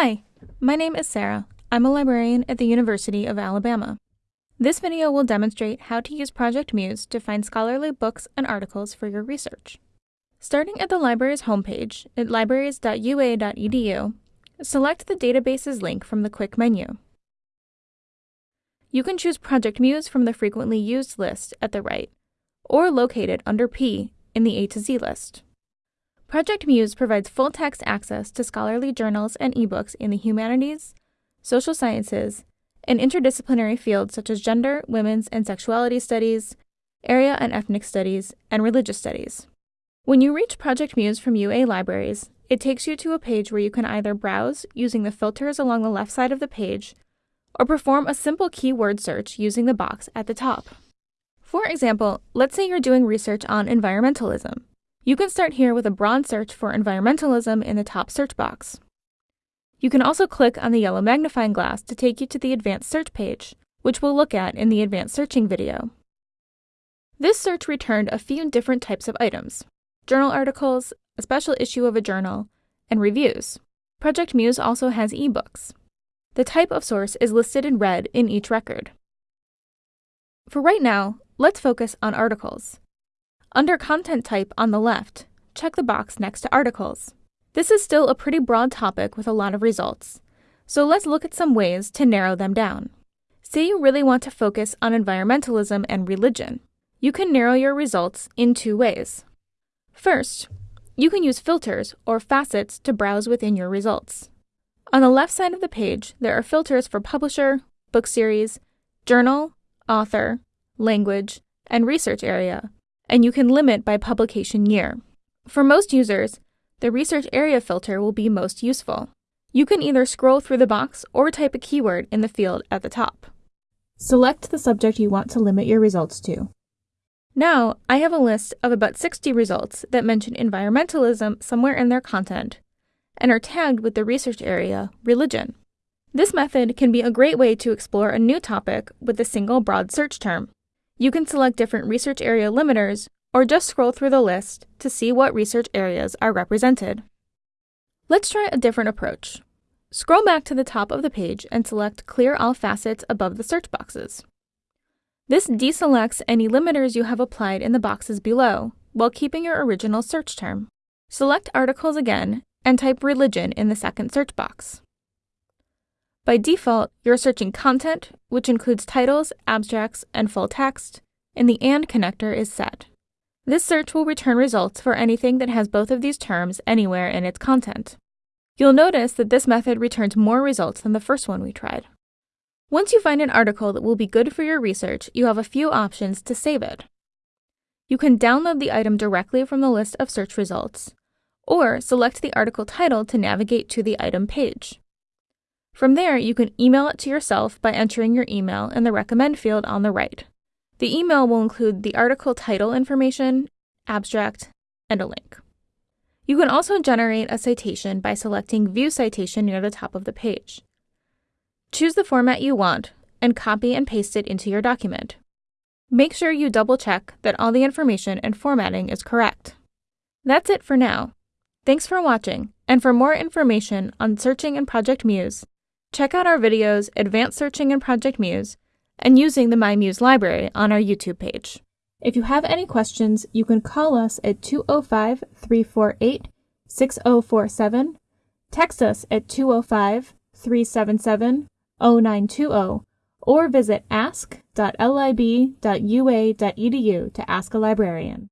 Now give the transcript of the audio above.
Hi, my name is Sarah. I'm a librarian at the University of Alabama. This video will demonstrate how to use Project Muse to find scholarly books and articles for your research. Starting at the library's homepage at libraries.ua.edu, select the Databases link from the quick menu. You can choose Project Muse from the frequently used list at the right, or locate it under P in the A to Z list. Project Muse provides full text access to scholarly journals and ebooks in the humanities, social sciences, and interdisciplinary fields such as gender, women's and sexuality studies, area and ethnic studies, and religious studies. When you reach Project Muse from UA Libraries, it takes you to a page where you can either browse using the filters along the left side of the page or perform a simple keyword search using the box at the top. For example, let's say you're doing research on environmentalism. You can start here with a broad search for environmentalism in the top search box. You can also click on the yellow magnifying glass to take you to the advanced search page, which we'll look at in the advanced searching video. This search returned a few different types of items journal articles, a special issue of a journal, and reviews. Project Muse also has ebooks. The type of source is listed in red in each record. For right now, let's focus on articles. Under Content Type on the left, check the box next to Articles. This is still a pretty broad topic with a lot of results, so let's look at some ways to narrow them down. Say you really want to focus on environmentalism and religion. You can narrow your results in two ways. First, you can use filters or facets to browse within your results. On the left side of the page, there are filters for publisher, book series, journal, author, language, and research area, and you can limit by publication year. For most users, the research area filter will be most useful. You can either scroll through the box or type a keyword in the field at the top. Select the subject you want to limit your results to. Now, I have a list of about 60 results that mention environmentalism somewhere in their content and are tagged with the research area, religion. This method can be a great way to explore a new topic with a single broad search term. You can select different research area limiters or just scroll through the list to see what research areas are represented. Let's try a different approach. Scroll back to the top of the page and select Clear All Facets above the search boxes. This deselects any limiters you have applied in the boxes below, while keeping your original search term. Select Articles again and type Religion in the second search box. By default, you're searching content, which includes titles, abstracts, and full text, and the AND connector is set. This search will return results for anything that has both of these terms anywhere in its content. You'll notice that this method returns more results than the first one we tried. Once you find an article that will be good for your research, you have a few options to save it. You can download the item directly from the list of search results, or select the article title to navigate to the item page. From there, you can email it to yourself by entering your email in the recommend field on the right. The email will include the article title information, abstract, and a link. You can also generate a citation by selecting View Citation near the top of the page. Choose the format you want and copy and paste it into your document. Make sure you double check that all the information and formatting is correct. That's it for now. Thanks for watching, and for more information on searching in Project Muse, check out our videos Advanced Searching in Project Muse and using the MyMuse library on our YouTube page. If you have any questions, you can call us at 205 348 6047, text us at 205 377 0920, or visit ask.lib.ua.edu to ask a librarian.